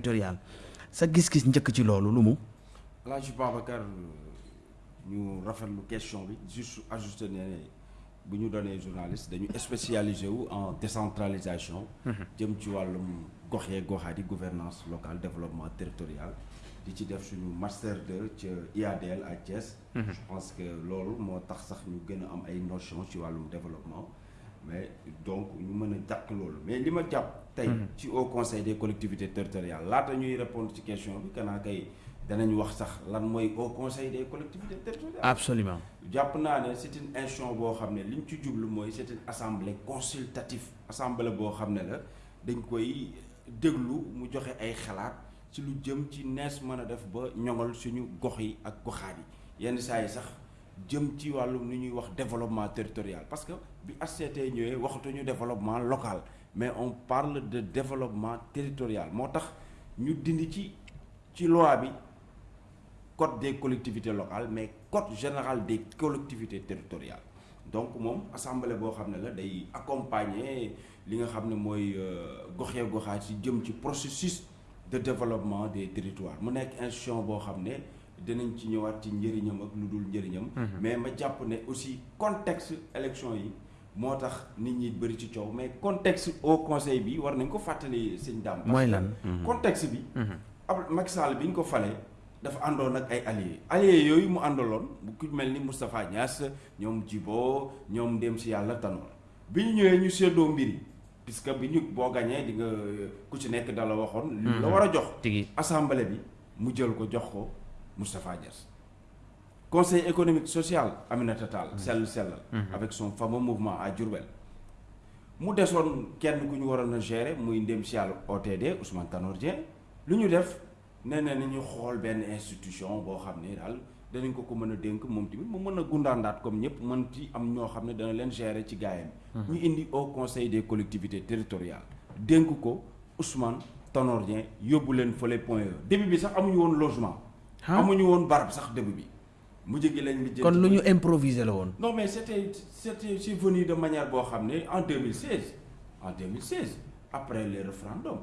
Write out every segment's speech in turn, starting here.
territorial sa gis-gis njëkk ci loolu lu mu? Alaaji Babacar ñu rafetlu question bi juste ajusté ne bu ñu doonee journaliste dañu spécialisé wu en décentralisation. jëm ci wàllum gox yee goxaat yi gouvernance locale développement territorial. di ci def suñu master 2 ca IADL à Thiès. je pense que loolu moo tax sax ñu gën a am ay notions ci wàllum développement. mais donc ñu mën a jàpp loolu mais li ma jàpp. Tey ci au conseil des collectivités territoriales laata ñuy répondre ci question bi kanaa kay danañ wax sax lan mooy au conseil des collectivités territoriales. absolument jàpp naa ne c'est une institution boo xam ne li ñu ci jublu mooy c'est une assemblée consultative assemblée boo xam ne la dañ koy déglu mu joxe ay xalaat ci lu jëm ci nees mën a def ba ñoŋal suñu gox yi ak goxaat yi yenn saa yi sax. jëm ci wàllum ni ñuy wax développement territorial parce que bi HCT ñëwee waxatuñu développement local mais on parle de développement territorial. Moo tax ñu dindi ci ci loi bi code des collectivités locales mais code général des collectivités territoriales. Donc moom assemblée boo xam ne la day accompagner li nga xam ne mooy goxee goxaat ci jëm ci processus de développement des territoires. Mu nekk institution boo xam ne dinañ ci ñëwaat ci njëriñam ak lu dul njëriñam. mais ma jàpp ne aussi contexte élection yi moo tax nit ñi bëri ci coow mais contexte au conseil bi war nañ ko fàttali sëñ Dame. mooy lan contexte bi. ab Macky Sall bi ñu ko falee dafa àndoon ak ay alliés alliés yooyu mu àndaloon bu ku mel ni Moustapha Niass ñoom Djibo ñoom dem si yàlla tanoor bi ñu ñëwee ñu séddoo mbir yi puisque bi ñu boo gañee di nga ku ci nekk dala waxoon. li la war a jox. assemblée bi mu jël ko jox ko. Moustapha Niass conseil économique social Aminata Tall sell sellal avec son fameux mouvement à Diourbel. Mu desoon kenn ku ñu waroon a gérer muy ndem si yàlla OTD Ousmane Tanor Dieng. Lu ñu def nee na ñu xool benn institution boo xam ne daal danañ ko ko mën a dénk moom tamit mu mën a gundaandaat comme ñëpp mën ci am ñoo xam ne dana leen gérer ci gaayam. Ñu indi au conseil des collectivités territoriales. Dénk ko Ousmane Tanor Dieng yóbbu leen fële point E. Début bi sax amuñu woon logement. Amuñu woon barab sax début bi mu jëgi lañ li kon lu ñu improviser la woon. Non mais c'était venu de manière boo xam ne en 2016 en 2016 après les référendums.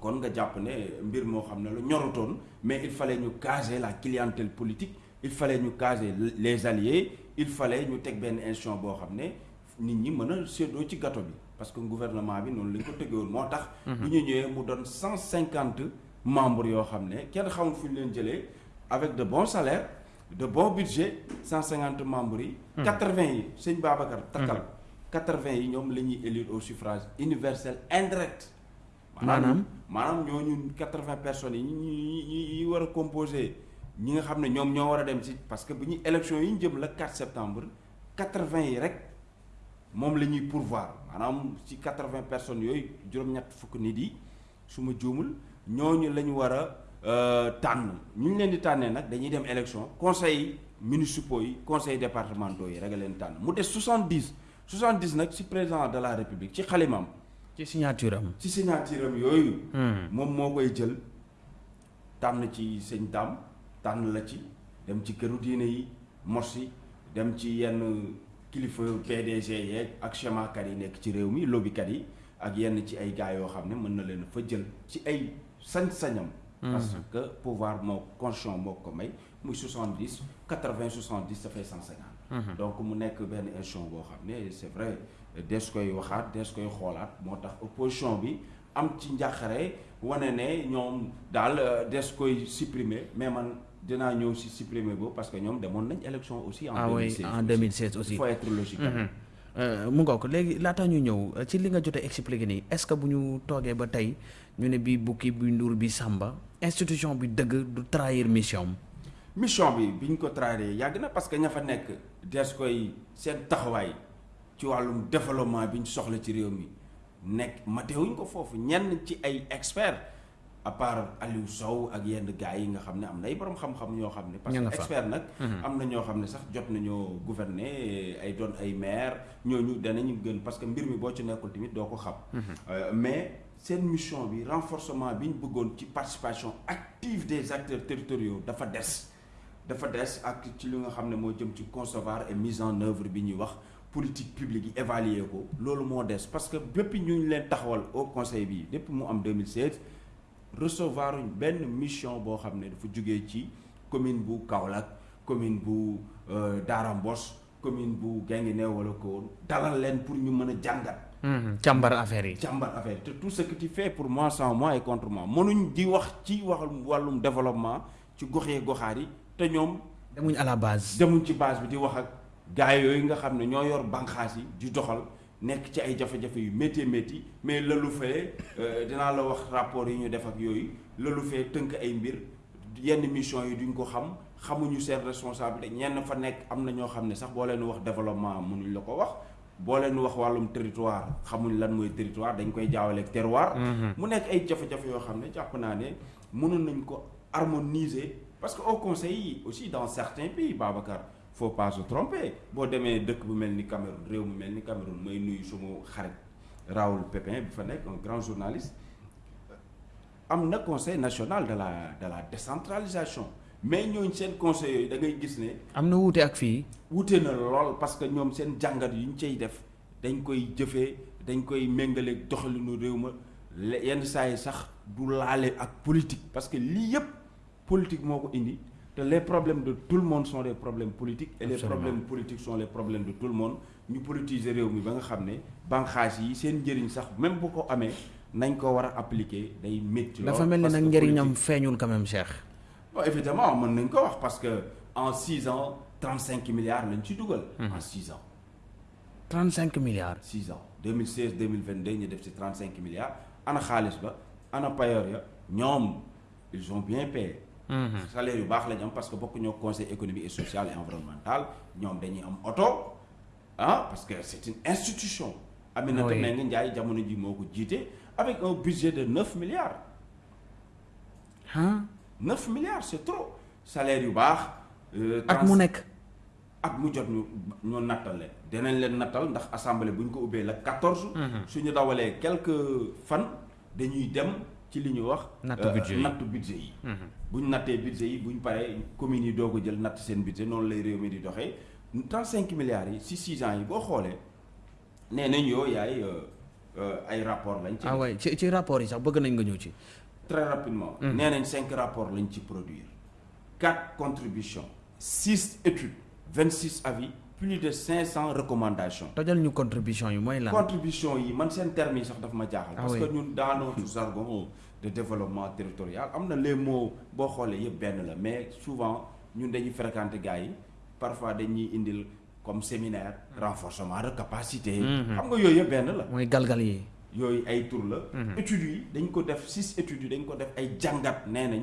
Kon nga jàpp ne mbir moo xam ne ñorutoon mais il fallait ñu caser la clientèle politique il fallait ñu caser les alliés il fallait ñu teg benn institution boo xam ne nit ñi mën a séddoo ci gâteau bi. Parce que gouvernement bi noonu lañ ko tëggewoon moo tax bu ñu ñëwee mu doon cent cinquante membres yoo xam ne kenn xamul fu ñu leen jëlee avec de bons salaires de bon budget cent cinquante membres yi. Quatre-vingts yi sëñ Babacar takkal. quatre-vingts yi ñoom la ñuy élire au suffrage universel indirect. Maanaam? Maanaam ñooñu quatre-vingts personnes yi ñi ñi ñi war a composer ñi nga xam ne ñoom ñoo war a dem ci parce que bu ñu élection yi ñu jëm la 4 septembre quatre-vingts yi rek moom la ñuy pourvoir. Maanaam ci quatre-vingts personnes yooyu juróom-ñett fukk nit yi su ma juumul ñooñu la ñu war a tànn. Ñu ñu leen di tànnee nag dañuy dem élection. Conseil municipaux yi conseil départementaux yi rek leen tànn. Mu des soixante-dix. Soixante-dix nag ci président de la république ci xalimam. Ci signature am. Ci signature am yooyu. Moom moo koy jël. Tànn ci sëñ Dame tànn la ci. Dem ci këru diine yi mos yi. Dem ci yenn kilifa PDG yeeg ak chemakat yi nekk ci réew mi lobbykat yi ak yenn ci ay gars yoo xam ne mën na leen fa jël ci ay sañ-sañam parce que pouvoir moo constitution moo ko may muy soixante dix quatre vingt soixante dix ça fait cent cinquante. Donc mu nekk benn institution boo xam ne c'est vrai des koy waxaat des koy xoolaat moo tax opposition bi am ci njàqare wane ne ñoom daal des koy supprimer mais man dinaa ñëw si supprimer boobu parce que ñoom demoon nañ élection aussi en ah oui en 2016 aussi. Il faut être logique mu nga ko léegi laataa ñu ñëw ci li nga jotee expliqué nii est-ce que bu ñu toogee ba tey ñu ne bii bukki bi nduur bi sàmba institution bi dëgg du trahir mission. Mission bi bi ñu ko trahir yàgg na parce que ña fa nekk des koy seen taxawaay ci wàllum développement bi soxla ci réew mi. Nekk matewuñ ko foofu ñenn ci ay experts à part Aliou Sow ak yenn gars yi nga xam ne am na ay borom xam-xam ñoo xam ne. parce que expert nag. am na ñoo xam ne sax jot nañoo gouverner ay doon ay maire ñooñu danañu gën parce que mbir mi boo ci nekkul tamit doo ko xam. mais seen mission bi renforcement bi ñu bëggoon ci participation active des acteurs territoriaux dafa des. dafa des ak ci li nga xam ne moo jëm ci concevoir et mise en œuvre bi ñuy wax. politique publique yi évaluer ko loolu moo des parce que bépp ñu leen taxawal au conseil bi depuis mu am 2016 recevoir benn mission boo xam ne dafa jógee ci commune bu Kaolack commune bu Daara Mbos commune bu Guinguinéo wala ko dalal leen pour ñu mën a jàngat. càmbar affaire yi. càmbar affaire yi te tout ce que tu fais pour moi sans moi et contre moi mënuñ di wax ci wàllum développement ci goxee goxaar yi te ñoom. demuñ à la base. demuñ ci base bi di wax ak gars yooyu nga xam ne ñoo yor bànqaas yi di doxal nekk ci ay jafe-jafe yu métti métti mais lalu fee dinaa la wax rapport yi ñu def ak yooyu lalu fee tënk ay mbir yenn mission yi duñ ko xam xamuñu seen responsabilité ñenn fa nekk am na ñoo xam ne sax boo leen wax développement mënuñ la ko wax boo leen wax wàllum territoire xamuñ lan mooy territoire dañ koy jaawaleeg terroir. mu nekk ay jafe-jafe yoo xam ne jàpp naa ne mënoon nañ ko harmoniser parce que au conseil yi aussi dans certains pays Babacar faut pas se tromper boo demee dëkk bu mel ni Cameroun réew mu mel ni Cameroun may nuyu suma xarit Raoul Pépin bi fa nekk un grand journaliste am na conseil national de la de la décentralisation mais ñooñu seen conseil yooyu da ngay gis ne. am na wuute ak fii. wuute na lool parce que ñoom seen jàngat yu ñu cay def dañ koy jëfee dañ koy méngaleeg doxalinu réew ma yenn saa yi sax du laale ak politique parce que lii yëpp politique moo ko indi les problèmes de tout le monde sont des problèmes politiques. et les problèmes politiques sont les problèmes de tout le monde ñu politiser réew mi ba nga xam ne banqaas yi seen njëriñ sax même bu ko amee nañ ko war a appliquer day métti. dafa mel ni nag njëriñam feeñul quand même Cheikh. bon évidemment mën nañ ko wax parce que en six ans trente cinq milliards lañ ci dugal. en six ans. trente cinq milliards. six ans deux mille seize deux mille vingt deux ñu def ci trente cinq milliards ana xaalis ba? Ana payoor ya? Ñoom ils ont bien payé. Salaire yu baax lañ am parce que bokk ñoo conseil économique et social et environnemental ñoom dañuy am oto ah parce que c'est une institution. Aminata Mbengue Ndiaye jamono ji moo ko jiite avec un budget de neuf milliards. ah. 9 milliards c'est trop salaire yu baax. at mu nekk. at mu jot ñu ñu nattal leen dinañ leen nattal ndax assemblée bu ñu ko ubbee la 14. suñu dawalee quelques fan dañuy dem ci li ñuy wax. nattu budget yi nattu budget yi. bu ñu nattee budget yi bu ñu paree communes yi doog a jël natt seen budget noonu lay réew mi di doxee 35 milliards yi si 6 ans yi boo xoolee nee nañ yoo yaay ay rapport lañ. ci ah ouais ci ci rapport yi sax bëgg nañ nga ñëw ci. très rapidement. nee nañ cinq rapports lañ ci produire quatre contributions six études vingt six avis plus de cinq cent recommandations. tojal ñu contribution yi mooy lan? contribution yi man seen termes yi sax daf ma jaaxal. Ah parce que ñun dans notre jargon de développement territorial am na les mots boo xoolee yëpp benn la mais souvent ñun dañuy fréquenter gars yi parfois dañuy indil comme séminaire renforcement de capacité. xam nga yooyu yëpp benn la. mooy galgal yi. yooyu ay tur la. études yi dañ ko def six études yi dañ ko def ay jàngat nee nañ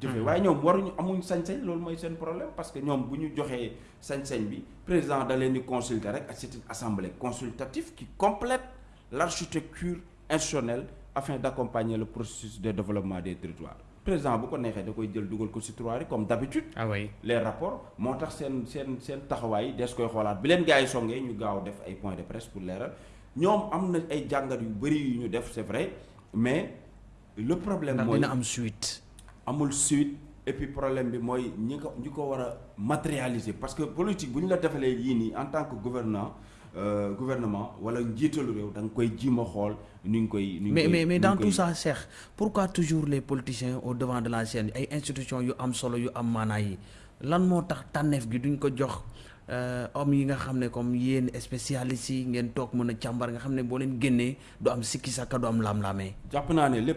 jëfee waaye ñoom waruñu amuñ sañ-sañ loolu mooy seen problème parce que ñoom bu ñu joxee sañ-sañ bi président da leen di consulter rek ak c'est une assemblée consultative qui complète l'architecture institutionnelle afin d'accompagner le processus de développement des territoires. Président bu ko neexee da koy jël dugal ko ci tiroir yi comme d'habitude. Ah oui. Les rapports moo tax seen seen seen taxawaay des koy xoolaat. Bi leen gars yi songee ñu gaaw def ay points de presse pour leeral. Ñoom am na ay jàngat yu bari yu ñu def c'est vrai mais le problème mooy dina am suite. Amul suite et puis problème bi mooy ñi ko ñi ko war a matérialiser parce que politique bu ñu la defalee yii nii en tant que gouvernant euh, gouvernement wala njiitalu réew da nga koy jiima xool ni koy. mais mais mais dans tout ça Cheikh pourquoi toujours les politiciens au devant de la scène ay institutions yu am solo yu am maanaa yi? Lan moo tax tànneef gi duñ ko jox hommes yi nga spécialistes ngeen toog mën nga leen am sikki am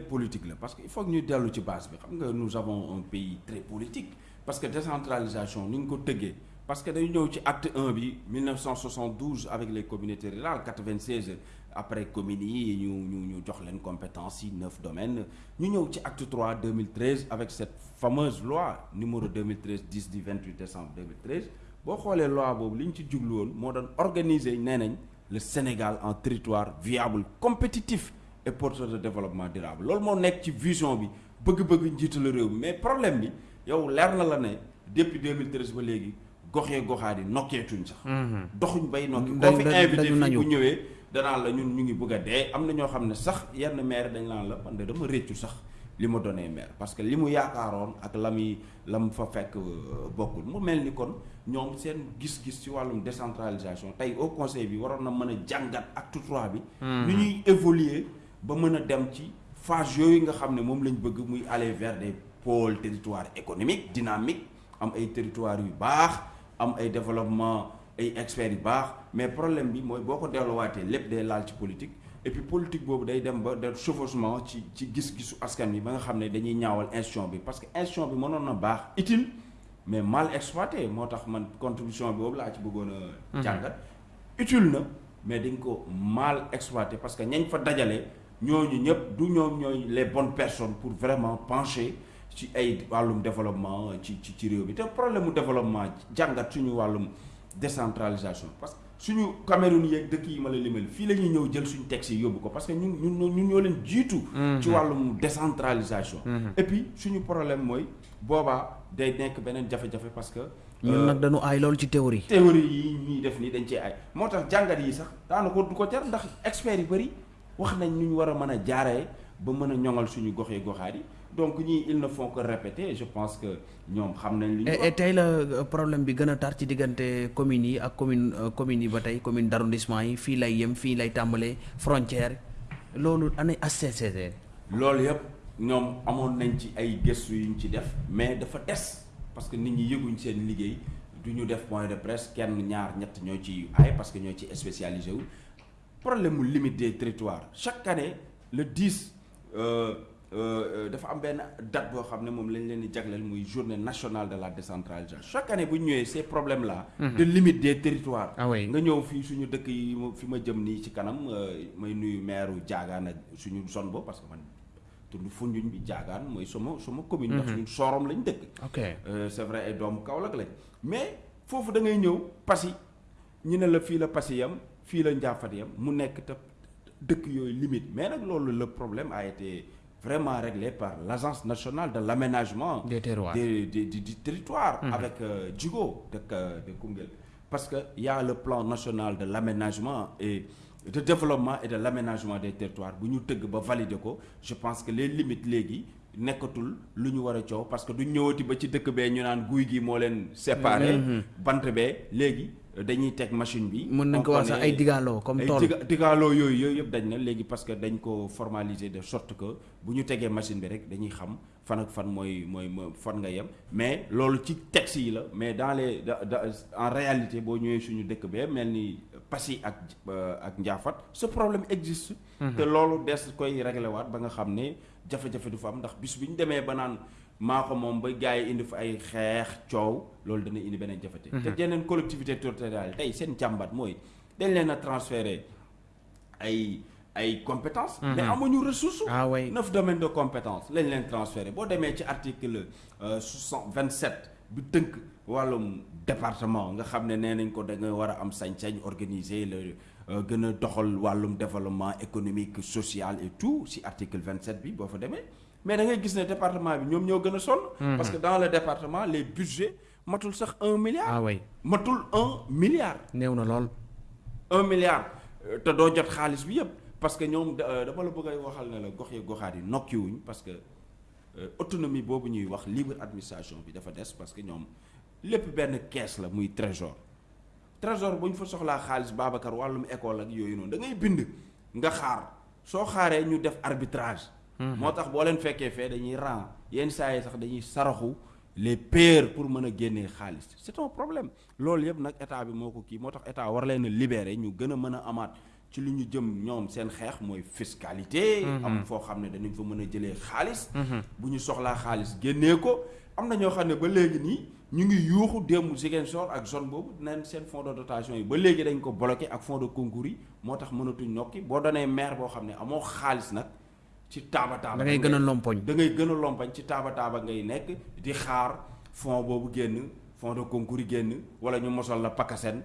politique la parce que il faut que ñu dellu ci base bi. Xam nous avons un pays très politique parce que décentralisation ni ñu ko tëggee parce que dañu ñëw ci acte 1 bi 1972 avec les communautés rurales 96 après communes yi ñu ñu ñu jox leen compétences yi neuf domaines. Ñu ñëw ci acte 3 2013 avec cette fameuse loi numéro 2013 10 du 28 décembre 2013 boo xoolee loi boobu li ñu ci jublu woon moo doon organiser nee nañ le Sénégal en territoire viable compétitif et porteur de développement durable loolu moo nekk ci vision bi bëgg-bëgg njiitalu réew mi mais problème bi yow leer na la ne depuis 2013 ba léegi goxee goxaa di nokkeetuñ sax. doxuñ bay nokki. koo fi invité dañu fii nañu. bu ñëwee danaan la ñun ñu ngi bëgg a dee am na ñoo xam ne sax yenn maire dañ naan la man de dama réccu sax li ma donné maire parce que li mu yaakaaroon ak la muy la mu fa fekk euh, bokkul. Mu mel ni kon ñoom seen gis-gis ci wàllum décentralisation tey au conseil bi waroon na mën a jàngat acte trois bi. ni ñuy évoluer ba mën a dem ci phase yooyu nga xam ne moom lañ bëgg muy aller vers des pôles territoires économiques dynamiques am ay territoires yu baax am ay développement ay experts yu baax. Mais problème bi mooy boo ko delluwaatee lépp day laal ci politique et puis politique boobu day dem ba de chevauchement ci ci gis-gisu askan bi ba nga xam ne dañuy ñaawal institution bi. Parce que institution bi mënoon na baax utile mais mal exploité. Moo tax man contribution boobu laa ci bëggoon a jàngat. Utile na mais dañ ko mal exploité. Parce que ñañ fa dajale ñooñu ñëpp du ñoom ñooy les bonnes personnes pour vraiment pencher ci ay wàllum développement ci ci ci réew bi te problème mu développement jàngat suñu wàllum décentralisation. Parce que suñu Cameroun yeeg dëkk yi ma la limal fii la ñuy ñëw jël suñu texte yi yóbbu ko parce que ñun ñun ñun ñoo leen jiitu. ci wàllum décentralisation. et puis suñu problème mooy boobaa day nekk beneen jafe-jafe parce que. ñun nag dañu aay loolu ci théorie. théorie yi ñuy def nii dañ cee ay moo tax jàngat yi sax daanaka du ko jar ndax experts yu bëri wax nañ nu ñu war a mën a jaaree ba mën a ñoŋal suñu goxee goxaat yi donc ñii ils ne font que répéter. Je pense que ñoom xam nañ li et tey la euh, problème bi gën a tar ci diggante communes yi ak commune euh, communes yi ba tey commune d' arrondissement yi. Fii lay yem fii lay tàmbalee frontière. Loolu ana HCCT? loolu yëpp ñoom amoon nañ ci ay gëstu yu ñu ci def mais dafa des. Parce que nit ñi yëguñ seen liggéey. Du ñu def point de presse kenn ñaar ñett ñoo ci ay parce que ñoo ci spécialisé wu. Problème mu limite des territoires. Chaque année le 10 euh, euh, dafa am benn date boo xam ne moom lañ leen di jagleel muy journée nationale de la décentralisation chaque année bu ñu ñëwee ces problèmes là. de limite des territoires. Ah oui. nga ñëw fii suñu dëkk yi fi ma jëm nii ci kanam euh, may nuyu maire Diagane ak suñu zone bo parce que man tund Foundiougne bi Diagane mooy sama sama commune. ndax ñun Sorom lañ dëkk. ok Euh, c'est vrai ay doomu Kaolack lañ mais foofu da ngay ñëw Passy ñu ne la fii la Passy yam fii la Ndiaffate yam mu nekk te dëkk yooyu limite mais nag loolu le problème a été vraiment réglé par l'agence nationale de l'aménagement du, territoire avec euh, Djigo de, de Koungheul. Parce que y a le plan national de l'aménagement et de développement et de l'aménagement des territoires. Valider ko je pense que les limites léegi nekkatul lu ñu war a coow parce que du ñëwati ba ci dëkk bee ñu naan guy gi moo leen séparé. Bant bee léegi dañuy teg machine bi. Mën nañ ko wax sax ay digaaloo comme ay tool. diga- digaaloo yooyu yooyu yëpp dañ na léegi parce que dañ ko formaliser de sorte que bu ñu tegee machine bi rek dañuy xam fan ak fan mooy mooy mooy fan nga yem. Mais loolu ci texte yi la mais dans les en réalité boo ñëwee suñu dëkk bee mel ni Passy ak euh, ak Ndiaffate ce problème existe. Te loolu des koy réglé waat ba nga xam ne jafe-jafe du fa am ndax bis bi ñu demee ba naan maa ko moom ba gars yi indi fa ay xeex coow loolu dana indi beneen jafete te yeneen collectivité territoriale tey seen jàmbat mooy dañ leen a transféré ay ay compétences. Mais amuñu ressource ah way neuf domaines de compétence lañ leen transféré boo demee ci article soixante vingt sept bi tënk wàllum département nga xam ne nee nañ ko da nga war a am sañ-sañ organiser le euh, gën a doxal wàllum développement économique social et tout si article vingt sept bi boo fa demee mais da ngay gis ne département bi ñoom ñoo gën a sonn. Parce que dans le département les budgets matul sax un milliard. Ah matul un milliard. Néew na lool. Un milliard. Euh, te doo jot xaalis bi yëpp. Parce que ñoom da- euh, dama la bëgg a waxal ne la gox yi goxaat yi nokkiwuñ parce que euh, autonomie boobu ñuy wax libre administration bi dafa des parce que ñoom lépp benn kees la muy trésor. Trésor bu ñu fa soxlaa xaalis Babacar wàllum école ak yooyu noonu da ngay bind nga xaar. Soo xaaree ñu def arbitrage moo tax boo leen fekkee fee dañuy ran yenn saa yi sax dañuy saraxu les pairs pour mën a génnee xaalis. C'est un problème. Loolu yëpp nag état bi moo ko kii. Moo tax état war leen a libérer ñu gën a mën a amaat ci li ñu jëm ñoom seen xeex mooy fiscalité. Am foo xam ne danañ fa mën a jëlee xaalis. Bu ñu soxlaa xaalis génnee ko. Am na ñoo xam ne ba léegi nii ñu ngi yuuxu démb Ziguinchor ak zone boobu neen seen fonds de dotation yi ba léegi dañ ko bloqué ak fonds de concours yi. Moo tax mënatuñ nokki. Boo doonee maire boo xam ne amoo xaalis nag ci taaba taaba da ngay gën a lompoñ. Da ngay gën a lompañ ci taaba taaba ngay nekk di xaar boobu génn de concours yi génn wala ñu mosal la PACASEN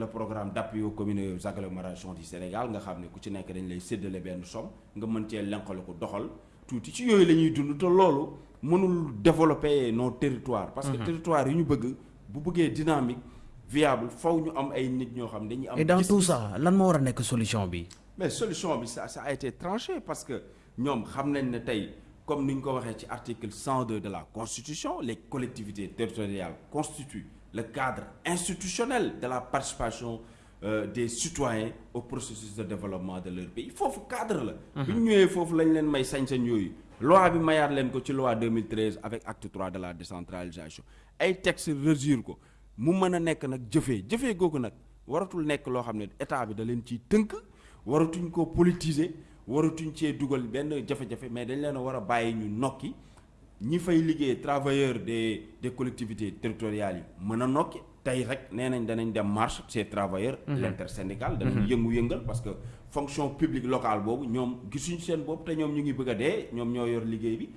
le programme d'appui aux communes aux agglomérations du Sénégal nga xam ne ku ci nekk dañ lay séddale benn somme nga mën cee lenqale ko doxal tuuti. Ci yooyu la ñuy dund te loolu mënul développer nos territoires. Parce que territoire yi ñu bëgg bu bëggee dynamique viable faw ñu am ay nit ñoo xam dañuy am et dans tout ça lan moo war a nekk solution bi? Mais solution bi ça ça a été tranché parce que ñoom xam nañ ne tey comme ni ñu ko waxee ci article 102 de la constitution les collectivités territoriales constituent le cadre institutionnel de la participation euh, des citoyens au processus de développement de leur pays foofu cadre la. bi ñu ñëwee foofu lañ leen may sañ-sañ yooyu. loi bi mayaat leen ko ci loi 2013 avec acte 3 de la décentralisation ay textes régir ko mu mën a nekk nag jëfee jëfee googu nag waratul nekk loo xam ne état bi da leen ciy tënk. waratuñ ko politiser waratuñ cee dugal benn jafe-jafe mais dañ leen a war a bàyyi ñu nokki. Ñi fay liggéey travailleurs des des collectivités territoriales yi mën a nokki. Tey rek nee nañ danañ dem marche ces travailleurs l'intersyndical danañ yëngu-yëngal parce que fonction publique locale boobu ñoom gisuñ seen bopp te ñoom ñu ngi bëgg a dee ñoom ñoo yor liggéey bi.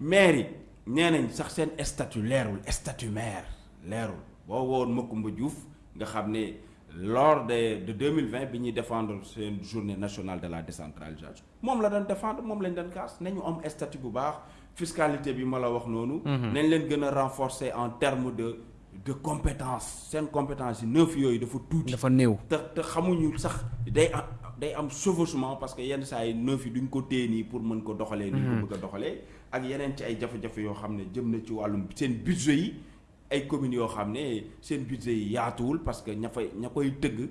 Maire yi nee nañ sax seen statut leerul statut maire leerul. Boo woon Macoumba Diouf nga xam ne lors de de 2020 bi ñuy défendre seen journée nationale de la décentralisation moom la doon défendre moom lañ doon kaas nañu am statut bu baax fiscalité bi ma la wax noonu. nañ leen gën a renforcer en termes de de compétence seen compétence yi neuf yooyu dafa tuuti. dafa néew te te xamuñu sax day am day am chevauchement parce que yenn saa yi neuf yi duñ ko téye nii pour mën ko doxalee. ni ko bëgg a doxalee ak yeneen ci ay jafe-jafe yoo xam ne jëm na ci wàllum seen budget yi. Ay communes yoo xam ne seen budget yi yaatuwul parce que ña fay ña koy tëgg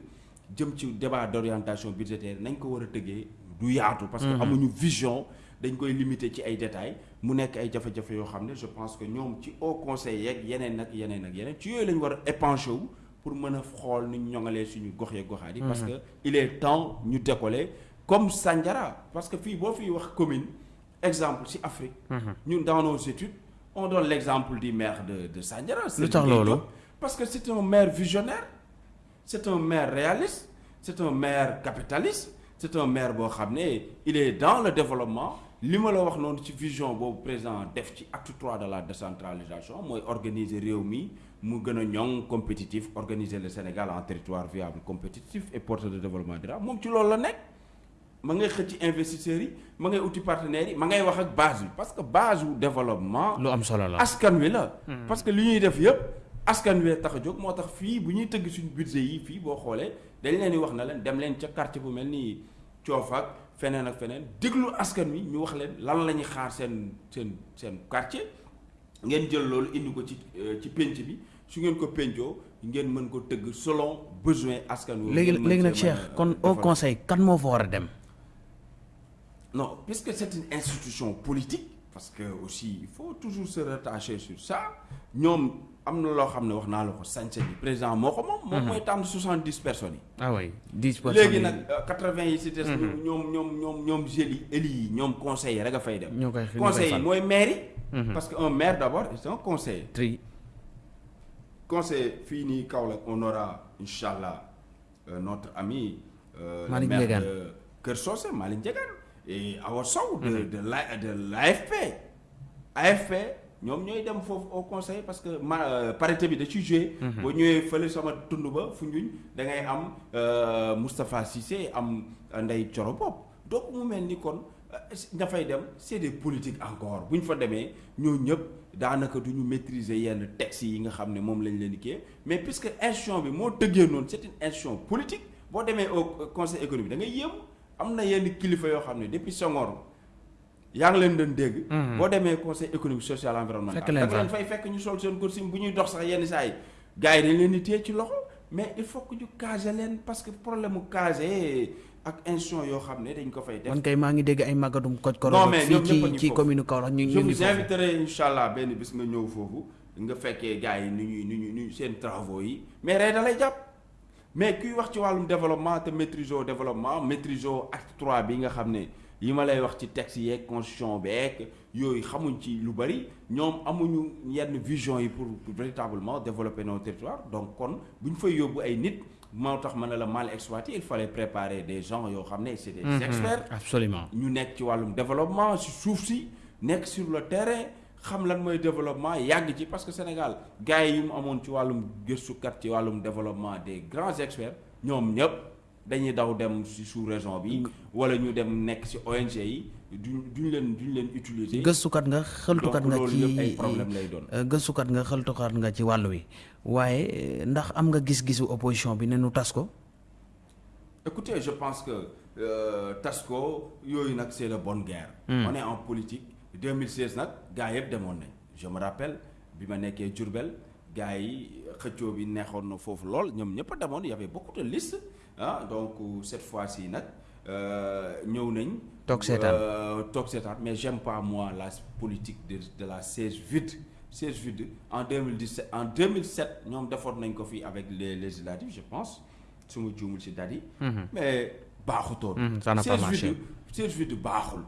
jëm ci débat d'orientation budgétaire nañ ko war a tëggee du yaatu. parce que amuñu vision dañ koy limiter ci ay détails mu nekk ay jafe-jafe yoo xam ne je pense que ñoom ci haut conseil yeeg yeneen ak yeneen ak yeneen ci yooyu lañ war a épancher wu pour mën a xool ni ñu ñoŋalee suñu gox yeeg goxaat yi. parce que il est temps ñu décoller comme Sandiara parce que fii boo fiy wax commune exemple ci Afrique. ñun dans nos études. On donne l'exemple du maire de de loolu parce que c'est un maire visionnaire c'est un maire réaliste c'est un maire capitaliste c'est un maire boo xam ne il est dans le développement. Li ma la wax noonu ci vision boobu président def ci acte 3 de la décentralisation mooy organiser réew mi mu gën a ñoŋ compétitif organiser le Sénégal en territoire viable compétitif et porteur de développement durable. Moom ci loolu la nekk. Ma ngay xëcc investisseurs yi ma ngay uti partenaires yi ma ngay wax ak base bi parce que base développement. lu am solo la askan wi la. parce que li ñuy def yëpp askan wi tax a jóg moo tax fii bu ñuy tëgg suñu budget yi fii boo xoolee dañ leen di wax na leen dem leen ca quartier bu mel ni Coof ak feneen ak feneen déglu askan wi ñu wax leen lan la ñuy xaar seen seen seen quartier ngeen jël loolu indi ko ci ci penc bi su ngeen ko pencoo ngeen mën ko tëgg selon besoin askan wi. léegi léegi nag Cheikh kon au conseil kan moo fa war a dem? Non puisque c'est une institution politique parce que aussi il faut toujours se rattacher sur ça ko sañ-sañ bi président mooy tànn soixante-dix personnes yi. ah oui dix personnes léegi nag quatre-vingts yi ci des. ñoom ñoom ñoom ñoom jeunes yi élus ñoom conseillers rek a fay dem. ñoo koy conseil yi mooy maire yi. parce que un maire d'abord c'est un conseiller. tri conseil Kaolack on aura incha allah notre ami. Le maire de Malick Ndiégane. Et Awa Sow de de la de l'AFP AFP ñoom ñooy dem foofu au conseil parce que ma parité bi da ciy joué. boo ñëwee fële sama tund ba Foundiougne da ngay am Moustapha Cissé am Ndeye Thioro Bopp. Donc mu mel ni kon ña fay dem c'est des politiques encore. Bu ñu fa demee ñoo ñëpp daanaka du ñu maîtriser yenn textes yi nga xam ne moom lañ leen di kii mais puisque institution bi moo tëggee noonu c'est une institution politique. Boo demee au conseil économique da ngay yéem. Am na yenn kilifa yoo xam ne depuis Senghor yaa ngi leen doon dégg. boo demee conseil économique social environnemental. fekk da leen fay fekk ñu sol seen costume bu ñuy dox sax yenn saa yi gars yi dañ leen di téye ci loxo mais il faut que ñu leen parce que problème mu caser ak institution yoo xam ne dañ ko fay def. man kay maa ngi dégg ay magadum koj koro non mais ñoom ñëpp a ngi ci commune Kaolack ñu je ñu ngi vous foofu inviterai incha allah benn bis nga ñëw foofu nga fekkee gars yi nu ñuy nu ñuy nu ñuy seen travaux yi mais rey da lay jàpp mais kuy wax ci wàllum développement te maîtriser au développement maîtriser au acte 3 bi nga xam ne yi ma lay wax ci texte yeeg constitution beeg yooyu xamuñ ci lu bari. Ñoom amuñu yenn vision yi pour pour véritablement développer nos territoires. Donc kon bu ñu fay yóbbu ay nit moo tax ma ne la mal exploité il fallait préparer des gens yoo xam ne c'est des experts. Absolument. Ñu nekk ci wàllum développement si suuf si nekk sur le terrain xam lan mooy développement yàgg ci parce que Sénégal gars yi mu amoon ci wàllum gëstukat ci wàllum développement des grands experts ñoom ñëpp dañuy daw dem si sous région bi wala ñu dem nekk ONG yi duñ duñ leen duñ leen utiliser. gëstukat nga xeltukat donc nga loolu ci yëpp ay problème lay doon. gëstukat nga xeltukat nga ci wàll wi waaye ndax am nga gis-gisu opposition bi ne nu tas ko? Écoutez, je pense que euh, Tasco yooyu nag c'est la bonne guerre. on est en politique 2016 nag gars yëpp demoon nañ je me rappelle bi ma nekkee Diourbel gars yi xëccoo bi neexoon na foofu lool ñoom ñëpp a demoon y avait beaucoup de listes ah donc cette fois-ci nag euh, ñëw nañ. Toog seetaan. Euh, toog seetaan mais j'aime pas moi la politique de de la siège vide siège vide en 2017 en 2007 ñoom defoon nañ ko fii avec les législatives je pense su ma juumul ci date yi mais baaxutoon. Mhm, ça n'a pas siège marché. vide siège vide baaxul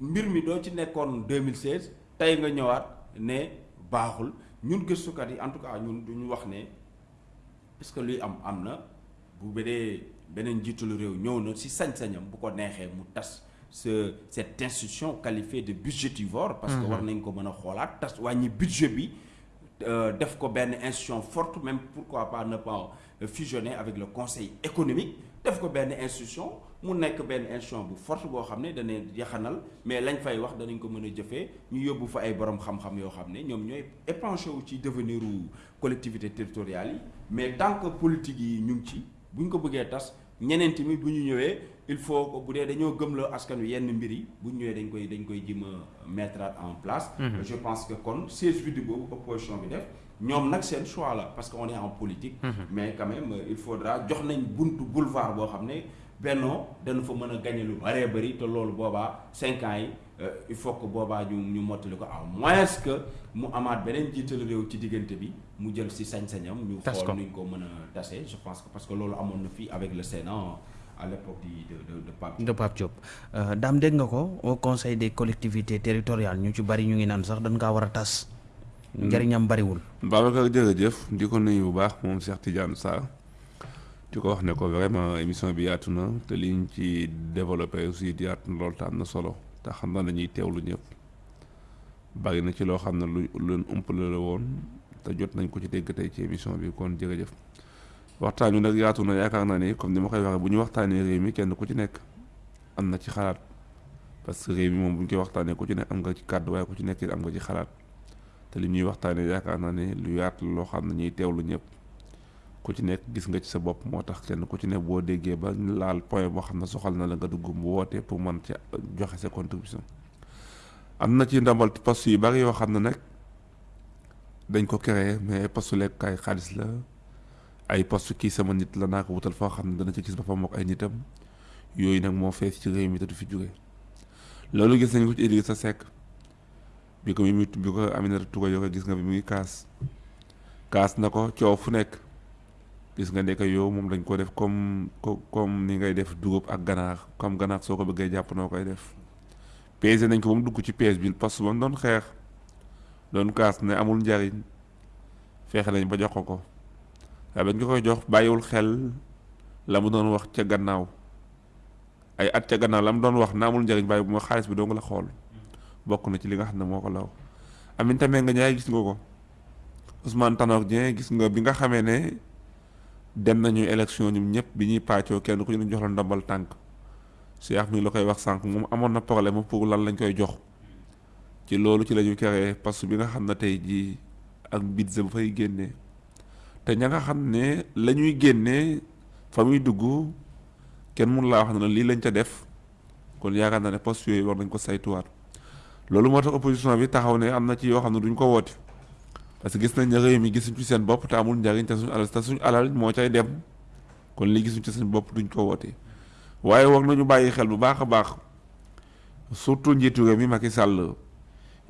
mbir mi doo ci nekkoon 2016 tey nga ñëwaat ne baaxul. Ñun gëstukat yi en tout cas ñun du ñu wax ne est-ce que luy am am na. Bu bedee beneen njiitalu réew ñëw na ci sañ-sañam bu ko neexee mu tas ce cette institution qualifiée de budgétivore. parce que war nañ ko mën a xoolaat tas wàññi budget bi euh, def ko benn institution forte même pourquoi pas ne pas fusionner avec le conseil économique def ko benn institution mu nekk benn institution bu forte boo xam ne dana yaxanal mais lañ fay wax danañ ko mën a jëfee ñu yóbbu fa ay borom xam-xam yoo xam ne ñoom ñooy épanché wu ci devenir u collectivité territoriale yi mais tant que politique yi ñu ngi ci bu ñu ko bëggee tas ñeneen tamit bu ñu ñëwee il faut que bu dee dañoo gëmloo askan wi yenn mbir yi bu ñu ñëwee dañ koy dañ koy jëm a mettre en place. je pense que kon siège vide boobu opposition bi def ñoom nag seen choix la parce que on est en politique. mais quand même il faudra jox nañ buntu boulevard boo xam ne benno dañu fa mëna gagné lu bari bari té lool boba 5 ans yi euh, il faut que boba ñu ñu motali ko ah moins que mu amaat benen jittel rew ci digënté bi mu jël ci sañ sañam ñu xol ñu ko. mëna tassé je pense que parce que lool amon na fi avec le Sénat à l'époque de de de, de Pape de Pape Diop. Euh dam dégg nga ko? Au conseil des collectivités territoriales ñu ci bari ñu ngi nan sax dañ nga wara tass ñariñam hmm. bari wul babakar jërëjëf. Diko nuyu bu baax mom cheikh tidiane sall di ko wax ne ko vraiment émission bi yaatu na te liñ ci développé aussi yaatu na loolu na solo. Te xam na dañuy teewlu ñëpp bari na ci loo xam ne lu leen umpale la woon te jot nañ ko ci dégg tey ci émission bi kon jërëjëf. Waxtaan nag yaatu na yaakaar naa ni comme ni ma koy waxee bu ñu waxtaanee réew mi kenn ku ci nekk am na ci xalaat. Parce que réew mi moom bu ñu koy waxtaanee ku ci nekk am nga ci kàddu waaye ku ci nekk am nga ci xalaat. Te li ñuy waxtaanee yaakaar naa ne lu yaatu loo xam ne ñuy teewlu ñëpp ku ci nekk gis nga ci sa bopp moo tax kenn ku ci nekk boo déggee ba laal point boo xam ne soxal na la nga dugg mu woote pour mën ci joxe sa contribution. Am na ci ndambal poste yu bari yoo xam ne nag dañ ko créé mais poste lekkukaay xaalis la. Ay poste kii sama nit la naa ko wutal foo xam ne dana ci gis boppam ak ay nitam. Yooyu nag moo fees ci réew mi te du fi jóge. Loolu gis nañ ko ci Idrissa Seck. Bi ko mi bi ko Aminata Touré yore gis nga bi mu ngi kaas. Kaas na ko coow fu nekk gis nga nekk yow moom dañ ko def comme co- comme ni ngay def dugub ak ganaar comme ganaar soo ko bëggee jàpp noo koy def. Pesé nañ ko ba mu dugg ci piège bi parce que doon xeex doon kaas ne amul njariñ feexe nañ ba jox ko waaye bañ ko jox bàyyiwul xel la mu doon wax ca gannaaw. Ay at ca gannaaw la mu doon wax na amul njariñ bàyyi bu ma xaalis bi dong la xool. Bokk na ci li nga xam ne moo ko law. Aminata Mbengue Ndiaye gis nga ko. Ousmane Tanor Dieng gis nga bi nga xamee ne dem nañu élection ñun ñëpp bi ñuy pàccoo kenn ku ñu jox la ndombal tànk. Cheikh mi la koy wax sànq moom amoon na problème pour lan lañ koy jox. Ci loolu ci la ñu créé parce bi nga xam ne tey jii ak budget bu fay génnee te ña nga xam ne la ñuy génnee fa muy dugg kenn mun laa wax ne lii lañ ca def. Kon yaakaar naa ne poste yooyu war nañ ko saytuwaat. Loolu moo tax opposition bi taxaw ne am na ci yoo xam ne duñ ko woote parce que gis nañ mi gisuñ ci seen bopp te amul njariñ te suñu alal alal dem. Kon li gisuñ ci seen duñ ko nañu xel a baax surtout njiitu réew mi Macky Sall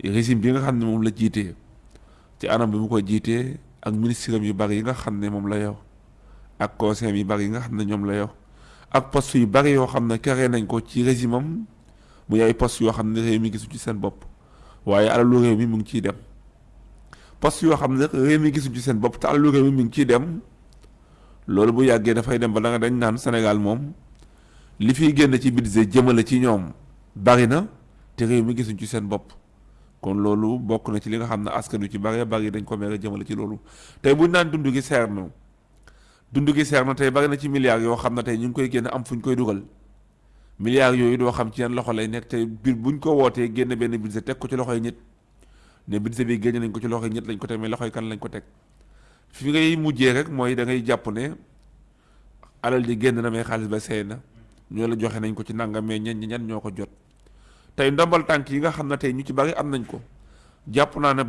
régime bi ne la ci anam bi mu ak ministre yu bari yi ne la yor ak conseil bari nga ne la yor ak poste yu bari ne nañ ko ci régime am muy ay poste ne mi gisu ci seen alalu mi mu ngi poste yoo xam ne réew mi gisu ci seen bopp mi ciy dem. loolu bu yàggee dafay dem ba da nga dañ naan Sénégal moom li fiy génn ci budget jëmale ci ñoom bari na te réew mi gisuñ ci kon loolu bokk na ci li nga xam ne ci bari bari dañ ko mere jëmale ci loolu. tey buñ naan gi na. gi bari na ci milliards ñu koy am fu ñu koy milliards xam ci loxo lay buñ ko benn budget ko ci ne budget bi génn nañ ko ci loxoy nit lañ ko teg mais loxoy kan lañ ko teg? Fi ngay mujjee rek mooy da ngay jàpp ne alal ji génn na mais xaalis ba seey na. Ñoo la joxe nañ ko ci nangam mais ñan ñoo ko jot. Tey ndombal tànk yi nga xam ne tey ñu ci bari am nañ ko. Jàpp naa ne